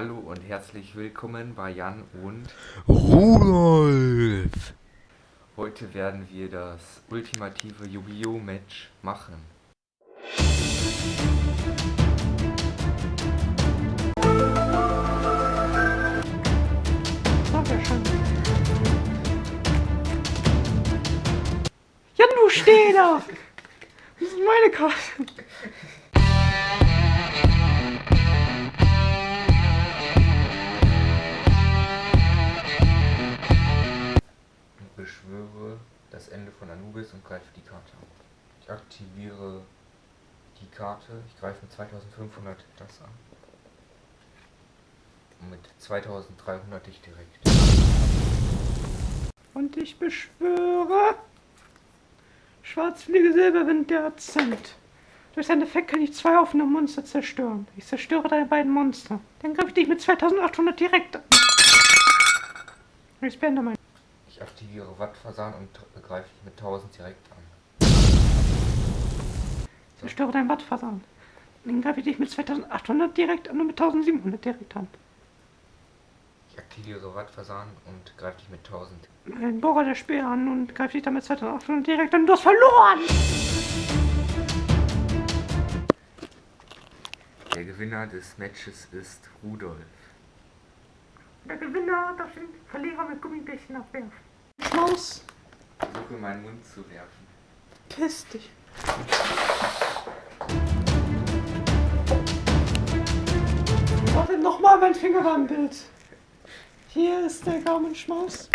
Hallo und herzlich willkommen bei Jan und Rudolf! Heute werden wir das ultimative Yu-Gi-Oh! Match machen. Jan, du steh da! Das ist meine Karte. Das Ende von Anubis und greife die Karte. Ich aktiviere die Karte. Ich greife mit 2500 das an. Und mit 2300 dich direkt. Und ich beschwöre. Schwarzfliege Silberwind der Akzent. Durch seinen Effekt kann ich zwei offene Monster zerstören. Ich zerstöre deine beiden Monster. Dann greife ich dich mit 2800 direkt an. Ich beende mein. Ich aktiviere Wattfasan und greife dich mit 1000 direkt an. Zerstöre deinen Wattfasan. Dann greife ich dich mit 2800 direkt an und mit 1700 direkt an. Ich aktiviere Wattfasan und greife dich mit 1000. Ein Bohrer der Speer an und greife dich damit 2800 direkt an. Du hast verloren! Der Gewinner des Matches ist Rudolf. Der Gewinner darf den Verlierer mit Gummibärchen abwerfen. Schmaus, Versuche meinen Mund zu werfen. piss dich. Warte, nochmal, mein Finger war im Bild. Hier ist der Gaumenschmaus.